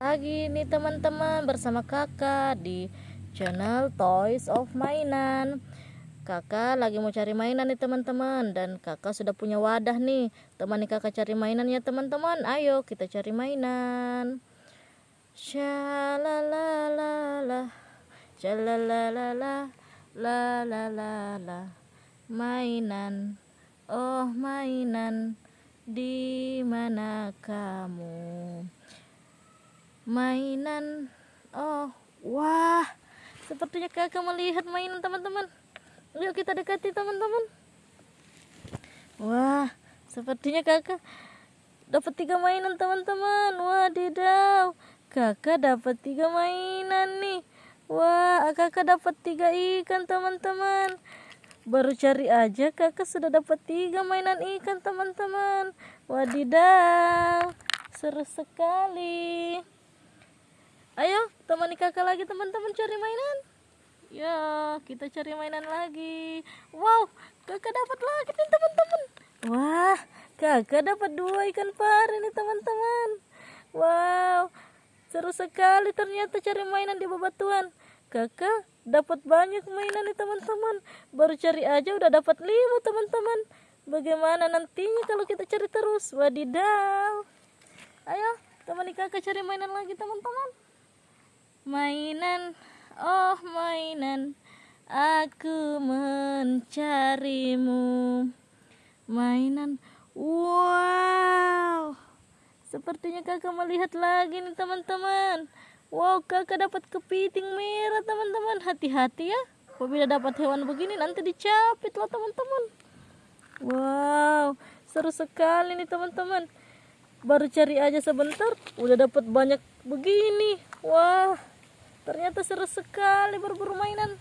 lagi nih teman-teman bersama kakak di channel Toys of Mainan. Kakak lagi mau cari mainan nih teman-teman. Dan kakak sudah punya wadah nih. Temani kakak cari mainan ya teman-teman. Ayo kita cari mainan. Shalalalala. Shalalalala la la la la mainan. Oh mainan. Di mana kamu mainan. Oh wah. Sepertinya kakak melihat mainan teman-teman. Yuk kita dekati teman-teman. Wah sepertinya kakak dapat tiga mainan teman-teman. Wadidaw kakak dapat tiga mainan nih. Wah kakak dapat tiga ikan teman-teman. Baru cari aja kakak sudah dapat tiga mainan ikan teman-teman. Wadidaw seru sekali Ayo, temani kakak lagi teman-teman cari mainan. Ya, kita cari mainan lagi. Wow, kakak dapat lagi nih teman-teman. Wah, kakak dapat dua ikan pari nih teman-teman. Wow, seru sekali ternyata cari mainan di bebatuan. Kakak dapat banyak mainan nih teman-teman. Baru cari aja udah dapat lima teman-teman. Bagaimana nantinya kalau kita cari terus? Wadidaw. Ayo, temani kakak cari mainan lagi teman-teman mainan oh mainan aku mencarimu. Mainan wow. Sepertinya kakak melihat lagi nih teman-teman. Wow kakak dapat kepiting merah teman-teman. Hati-hati ya. Apabila dapat hewan begini nanti dicapit loh teman-teman. Wow seru sekali nih teman-teman baru cari aja sebentar udah dapat banyak begini wah Ternyata seru sekali berburu mainan.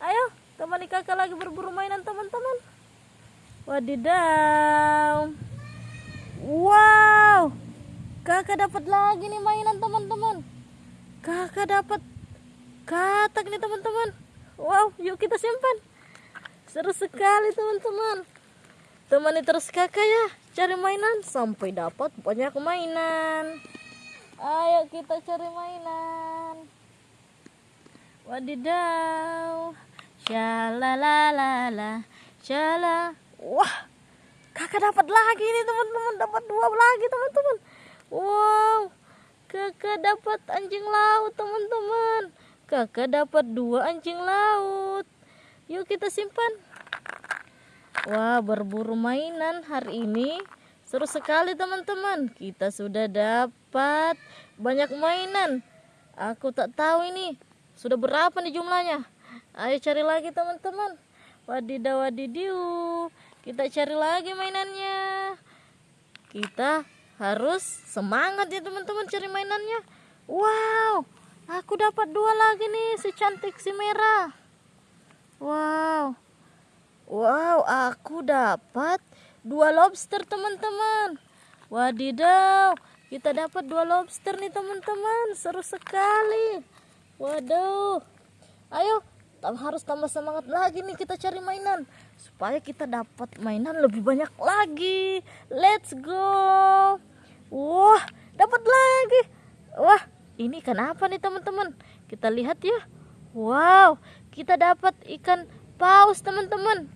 Ayo, temani kakak lagi berburu mainan teman-teman. Wadidaw. Wow. Kakak dapat lagi nih mainan teman-teman. Kakak dapat katak nih teman-teman. Wow, yuk kita simpan. Seru sekali teman-teman. Temani terus kakak ya cari mainan sampai dapat banyak mainan. Ayo kita cari mainan. Wadidaw. Shalalalala. Shala. Wah. Kakak dapat lagi nih teman-teman. Dapat dua lagi teman-teman. Wow. Kakak dapat anjing laut teman-teman. Kakak dapat dua anjing laut. Yuk kita simpan. Wah berburu mainan hari ini seru sekali teman-teman. Kita sudah dapat banyak mainan. Aku tak tahu ini sudah berapa nih jumlahnya? Ayo cari lagi teman-teman. Wadidaw wadidiu. Kita cari lagi mainannya. Kita harus semangat ya teman-teman cari mainannya. Wow, aku dapat dua lagi nih si cantik si merah. Wow. Wow, aku dapat dua lobster teman-teman. Wadidaw, kita dapat dua lobster nih teman-teman. Seru sekali. Waduh. Ayo, harus tambah semangat lagi nih kita cari mainan supaya kita dapat mainan lebih banyak lagi. Let's go. Wah, dapat lagi. Wah, ini ikan apa nih teman-teman? Kita lihat ya. Wow, kita dapat ikan paus teman-teman.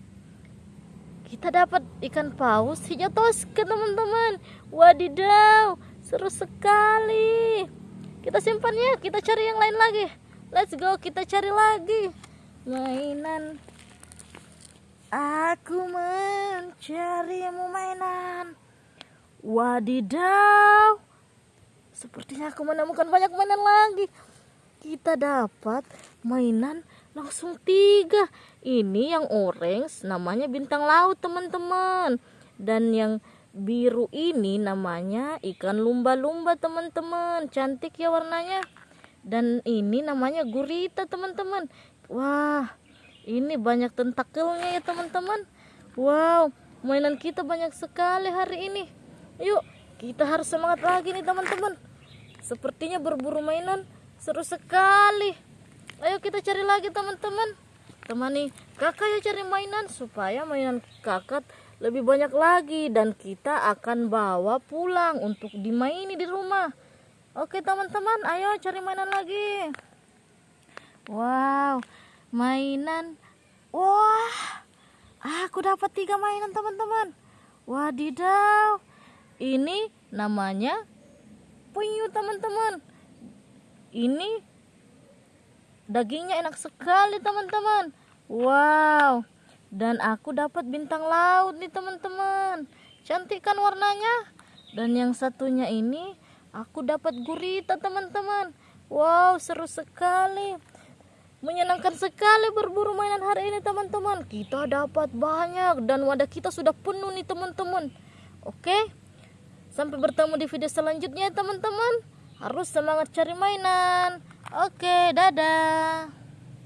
Kita dapat ikan paus. Hijau toska teman-teman. Wadidaw, seru sekali. Kita simpan ya kita cari yang lain lagi. Let's go kita cari lagi. Mainan. Aku mencarimu mainan. Wadidaw. Sepertinya aku menemukan banyak mainan lagi. Kita dapat mainan langsung tiga. Ini yang orange namanya bintang laut teman-teman. Dan yang biru ini namanya ikan lumba-lumba teman-teman. Cantik ya warnanya. Dan ini namanya gurita teman-teman. Wah ini banyak tentakelnya ya teman-teman. Wow mainan kita banyak sekali hari ini. Yuk kita harus semangat lagi nih teman-teman. Sepertinya berburu mainan seru sekali ayo kita cari lagi teman-teman temani kakak ya cari mainan supaya mainan kakak lebih banyak lagi dan kita akan bawa pulang untuk dimaini di rumah Oke teman-teman, ayo cari mainan lagi. Wow, mainan. Wah, aku dapat tiga mainan teman-teman. Wadidaw, ini namanya penyu teman-teman. Ini dagingnya enak sekali teman-teman. Wow, dan aku dapat bintang laut nih teman-teman. Cantik kan warnanya? Dan yang satunya ini Aku dapat gurita teman-teman. Wow, seru sekali. Menyenangkan sekali berburu mainan hari ini teman-teman. Kita dapat banyak dan wadah kita sudah penuh nih teman-teman. Oke. Sampai bertemu di video selanjutnya teman-teman. Harus semangat cari mainan. Oke, dadah.